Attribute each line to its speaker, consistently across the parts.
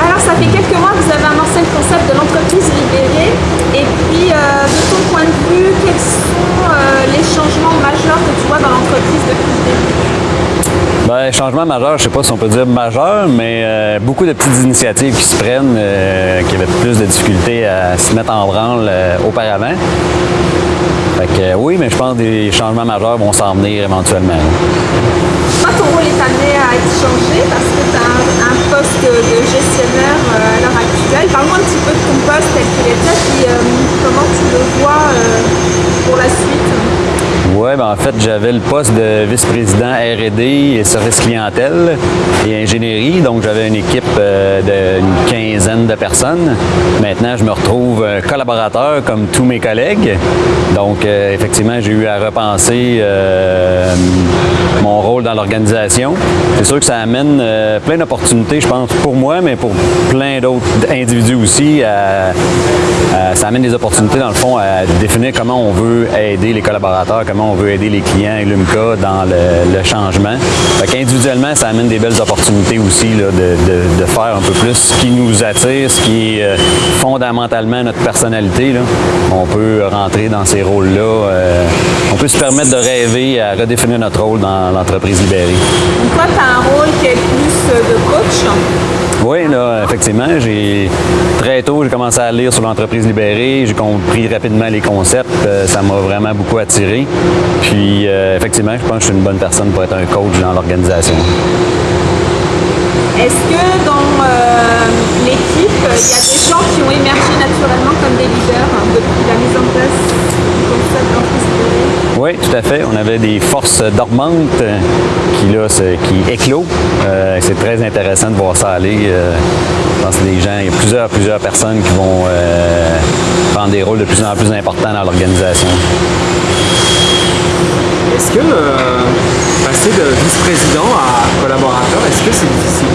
Speaker 1: Alors, ça fait quelques mois que vous avez amorcé le concept de l'entreprise libérée. Et puis, euh, de ton point de vue, quels sont euh, les changements majeurs que tu vois dans l'entreprise depuis le
Speaker 2: Ben, changement majeur, je sais pas si on peut dire majeur, mais euh, beaucoup de petites initiatives qui se prennent, euh, qui avaient plus de difficultés à se mettre en branle euh, auparavant. Fait que, euh, oui, mais je pense que des changements majeurs vont s'en venir éventuellement.
Speaker 1: Toi, ton rôle est amené à être changé parce que tu as un, un poste de gestionnaire euh, à l'heure actuelle. Parle-moi un petit peu de ton poste tel qu'il était, puis euh, comment tu le vois euh, pour la suite?
Speaker 2: Oui, ben en j'avais le poste de vice-président R&D et service clientèle et ingénierie. Donc, j'avais une équipe euh, d'une quinzaine de personnes. Maintenant, je me retrouve euh, collaborateur comme tous mes collègues. Donc, euh, effectivement, j'ai eu à repenser mon rôle dans l'organisation. C'est sûr que ça amène plein d'opportunités, je pense, pour moi, mais pour plein d'autres individus aussi. ça amène des opportunités, dans le fond, à définir comment on veut aider les collaborateurs, comment on veut aider les clients et l'UMCA dans le, changement. Fait qu'individuellement, ça amène des belles opportunités aussi de, faire un peu plus ce qui nous attire, ce qui est euh, fondamentalement notre personnalité. On peut rentrer dans ces rôles-là. euh, on peut se permettre de rêver à redéfinir notre rôle dans l'entreprise libérée.
Speaker 1: Toi, tu as un rôle qui est plus euh, de coach.
Speaker 2: Oui, là, effectivement, très tôt, j'ai commencé à lire sur l'entreprise libérée, j'ai compris rapidement les concepts, euh, ça m'a vraiment beaucoup attiré. Puis, euh, effectivement, je pense que je suis une bonne personne pour être un coach dans l'organisation.
Speaker 1: Est-ce que dans euh, l'équipe, il y a des gens qui ont émergé naturellement comme des leaders hein, depuis la mise en place?
Speaker 2: Des forces dormantes qui, là, qui éclosent. Euh, c'est très intéressant de voir ça aller. Euh, je pense que gens, il y a plusieurs, plusieurs personnes qui vont euh, prendre des rôles de plus en plus importants dans l'organisation.
Speaker 3: Est-ce que euh, passer de vice-président à collaborateur, est-ce que c'est difficile?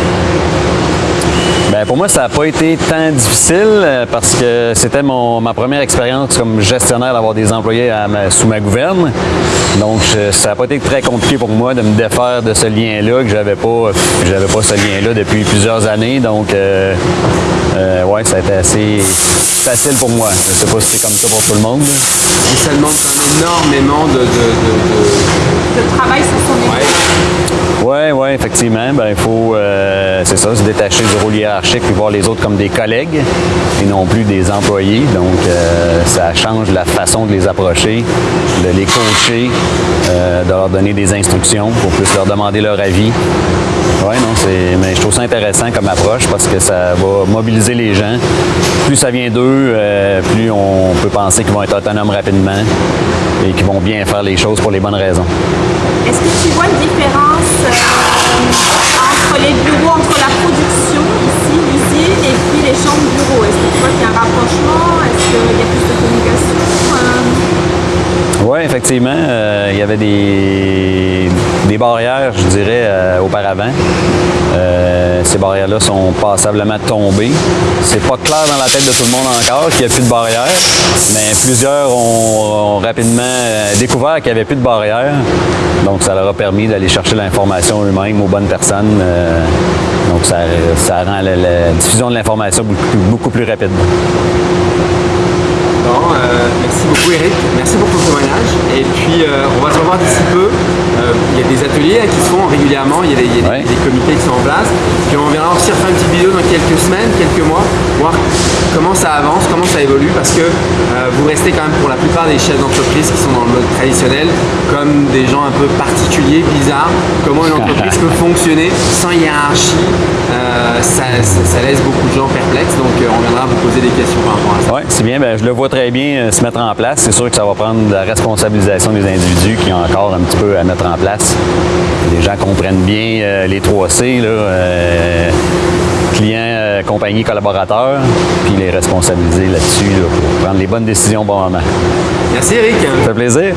Speaker 2: Ben, pour moi, ça n'a pas été tant difficile euh, parce que c'était mon- ma première expérience comme gestionnaire d'avoir des employés à ma- sous ma gouverne. Donc, je- ça n'a pas été très compliqué pour moi de me défaire de ce lien-là, que j'avais pas, j'avais pas ce lien-là depuis plusieurs années. Donc, euh, euh, ouais, ça a été assez facile pour moi. Je sais pas si c'est comme ça pour tout le monde.
Speaker 3: Mais ça demande quand même énormément de... de- de-
Speaker 1: travail sur son équipe.
Speaker 3: Ouais.
Speaker 2: Oui, oui, effectivement. Ben, il faut, euh, c'est ça, se détacher du rôle hiérarchique et voir les autres comme des collègues et non plus des employés. Donc, euh, ça change la façon de les approcher, de les coacher, euh, de leur donner des instructions pour plus leur demander leur avis. Oui, non, c'est, mais je trouve ça intéressant comme approche parce que ça va mobiliser les gens. Plus ça vient d'eux, euh, plus on peut penser qu'ils vont être autonomes rapidement et qu'ils vont bien faire les choses pour les bonnes raisons. Effectivement, euh, il y avait des, barrières, je dirais, euh, auparavant. Euh, ces barrières-là sont passablement tombées. C'est pas clair dans la tête de tout le monde encore qu'il n'y a plus de barrières, mais plusieurs ont, rapidement découvert qu'il n'y avait plus de barrières. Donc, ça leur a permis d'aller chercher l'information eux-mêmes aux bonnes personnes. donc, ça, rend la, diffusion de l'information beaucoup, beaucoup plus rapide.
Speaker 3: Euh, merci beaucoup Eric, merci pour ton témoignage. Et puis euh, on va se revoir d'ici peu. Euh, il y a des ateliers hein, qui se font régulièrement, il y a, des, il y a des-
Speaker 2: Ouais.
Speaker 3: des comités qui sont en place. Puis on viendra aussi refaire une petite vidéo dans quelques semaines, quelques mois, voir comment ça avance, comment ça évolue, parce que vous restez quand même pour la plupart des chefs d'entreprise qui sont dans le mode traditionnel, comme des gens un peu particuliers, bizarres, comment une entreprise peut fonctionner sans hiérarchie. Euh, ça, ça- ça laisse beaucoup de gens perplexes, donc euh, on viendra vous poser des questions par rapport à ça.
Speaker 2: Oui, c'est bien. Ben, je le vois très bien euh, se mettre en place. C'est sûr que ça va prendre la responsabilisation des individus qui ont encore un petit peu à mettre en place. Les gens comprennent bien euh, les 3 C, là, euh, client, euh, compagnie, collaborateur, puis les responsabiliser là-dessus là, pour prendre les bonnes décisions au bon moment.
Speaker 3: Merci Eric.
Speaker 2: Ça fait plaisir.